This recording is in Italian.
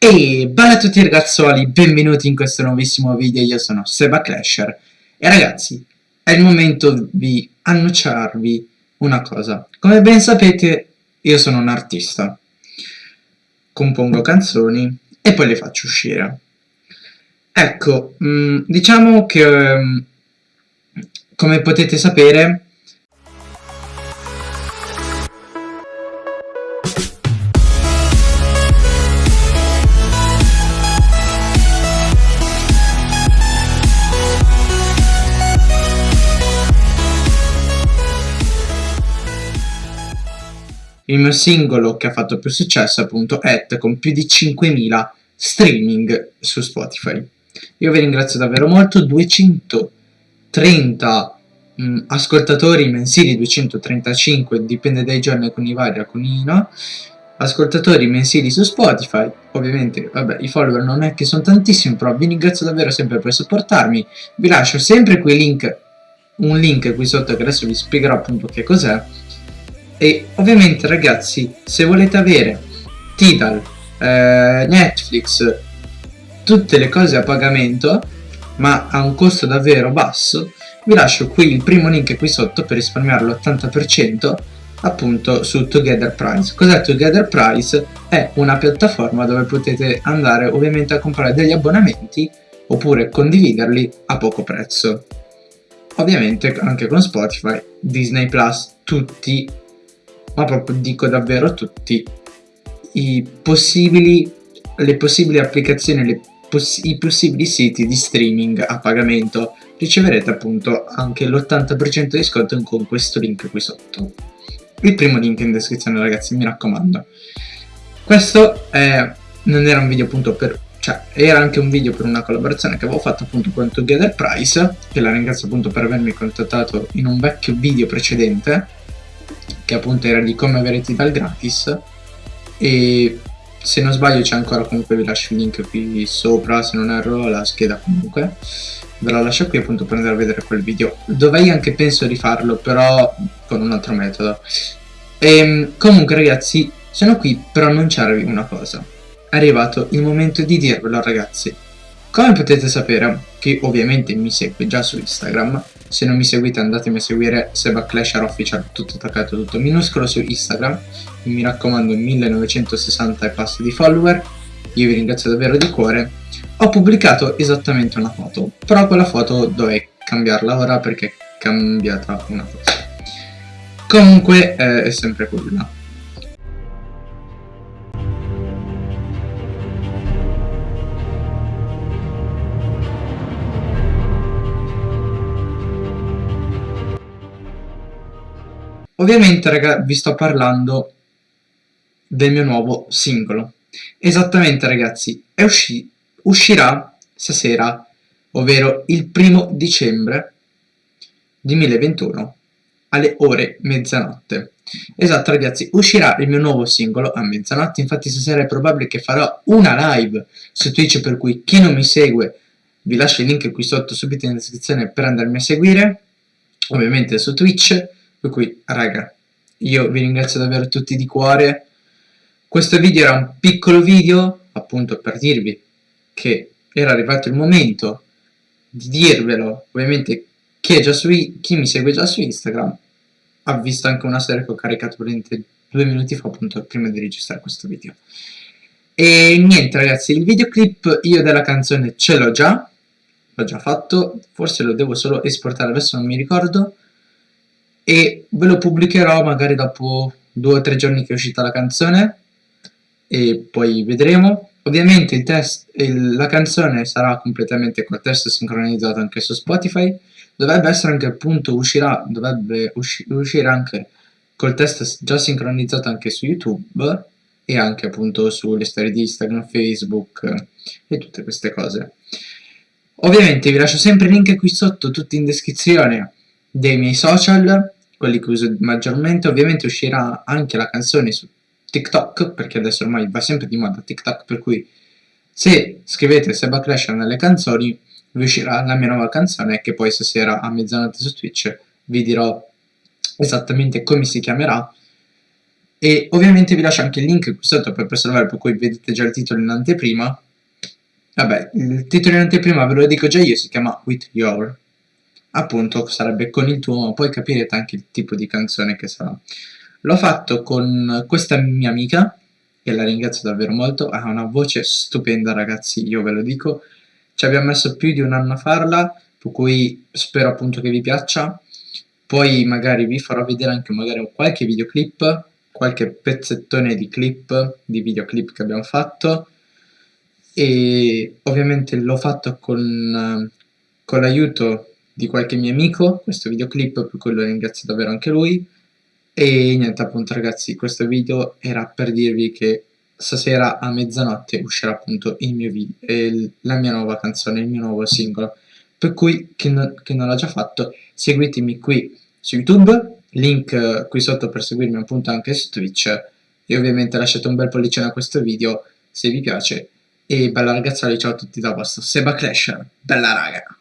E bella a tutti ragazzuoli, benvenuti in questo nuovissimo video, io sono Seba Clasher. E ragazzi, è il momento di annunciarvi una cosa. Come ben sapete, io sono un artista. Compongo canzoni e poi le faccio uscire. Ecco, mm, diciamo che, um, come potete sapere, Il mio singolo che ha fatto più successo appunto Et con più di 5.000 streaming su Spotify. Io vi ringrazio davvero molto, 230 mh, mm, ascoltatori mensili, 235, dipende dai giorni, alcuni vari, alcuni no, ascoltatori mensili su Spotify, ovviamente vabbè i follower non è che sono tantissimi, però vi ringrazio davvero sempre per supportarmi, vi lascio sempre quei link, un link qui sotto che adesso vi spiegherò appunto che cos'è, e ovviamente ragazzi se volete avere Tidal, eh, Netflix, tutte le cose a pagamento ma a un costo davvero basso vi lascio qui il primo link qui sotto per risparmiare l'80% appunto su Together Price. Cos'è Together Price? È una piattaforma dove potete andare ovviamente a comprare degli abbonamenti oppure condividerli a poco prezzo. Ovviamente anche con Spotify, Disney Plus, tutti ma proprio dico davvero tutti i possibili, le possibili applicazioni, le poss i possibili siti di streaming a pagamento riceverete appunto anche l'80% di sconto con questo link qui sotto. Il primo link in descrizione ragazzi mi raccomando. Questo è, non era un video appunto per cioè era anche un video per una collaborazione che avevo fatto appunto con Together Price che la ringrazio appunto per avermi contattato in un vecchio video precedente che appunto era di come avere Tidal gratis e se non sbaglio c'è ancora comunque vi lascio il link qui sopra se non erro la scheda comunque. Ve la lascio qui appunto per andare a vedere quel video. Dovrei anche penso rifarlo però con un altro metodo. E ehm, comunque ragazzi sono qui per annunciarvi una cosa. È arrivato il momento di dirvelo ragazzi. Come potete sapere chi ovviamente mi segue già su Instagram se non mi seguite andatemi a seguire Seba Clasher Official tutto attaccato tutto minuscolo su Instagram. Mi raccomando 1960 e passi di follower. Io vi ringrazio davvero di cuore. Ho pubblicato esattamente una foto però quella foto dovrei cambiarla ora perché è cambiata una cosa. Comunque eh, è sempre quella Ovviamente raga vi sto parlando del mio nuovo singolo. Esattamente ragazzi, è usci uscirà stasera, ovvero il primo dicembre 2021 alle ore mezzanotte. Esatto ragazzi, uscirà il mio nuovo singolo a mezzanotte, infatti stasera è probabile che farò una live su Twitch per cui chi non mi segue vi lascio il link qui sotto subito in descrizione per andarmi a seguire, ovviamente su Twitch per cui, raga, io vi ringrazio davvero tutti di cuore. Questo video era un piccolo video, appunto per dirvi che era arrivato il momento di dirvelo. Ovviamente chi, è già su, chi mi segue già su Instagram ha visto anche una serie che ho caricato praticamente due minuti fa, appunto, prima di registrare questo video. E niente ragazzi, il videoclip io della canzone ce l'ho già, l'ho già fatto, forse lo devo solo esportare, adesso non mi ricordo e ve lo pubblicherò magari dopo due o tre giorni che è uscita la canzone. E poi vedremo. Ovviamente il test, il, la canzone sarà completamente col testo sincronizzato anche su Spotify. Dovrebbe essere anche appunto uscirà dovrebbe usci, uscire anche col test già sincronizzato anche su YouTube e anche appunto sulle storie di Instagram, Facebook e tutte queste cose. Ovviamente vi lascio sempre il link qui sotto tutti in descrizione dei miei social quelli che uso maggiormente. Ovviamente uscirà anche la canzone su TikTok, perché adesso ormai va sempre di moda TikTok, per cui se scrivete Seba Clash nelle canzoni vi uscirà la mia nuova canzone che poi stasera a mezzanotte su Twitch vi dirò esattamente come si chiamerà e ovviamente vi lascio anche il link qui sotto per preservare per cui vedete già il titolo in anteprima vabbè il titolo in anteprima ve lo dico già io si chiama With Your appunto sarebbe con il tuo ma poi capirete anche il tipo di canzone che sarà. L'ho fatto con questa mia amica che la ringrazio davvero molto. Ha una voce stupenda ragazzi io ve lo dico. Ci abbiamo messo più di un anno a farla per cui spero appunto che vi piaccia. Poi magari vi farò vedere anche magari qualche videoclip qualche pezzettone di clip, di videoclip che abbiamo fatto. E ovviamente l'ho fatto con, con l'aiuto di qualche mio amico, questo videoclip, per cui lo ringrazio davvero anche lui. E niente appunto ragazzi, questo video era per dirvi che stasera a mezzanotte uscirà appunto il mio video, eh, la mia nuova canzone, il mio nuovo singolo. Per cui chi, no, chi non l'ha già fatto seguitemi qui su YouTube link qui sotto per seguirmi appunto anche su Twitch. E ovviamente lasciate un bel pollicione a questo video se vi piace. E bella ragazzuoli ciao a tutti da vostro Seba Clash bella raga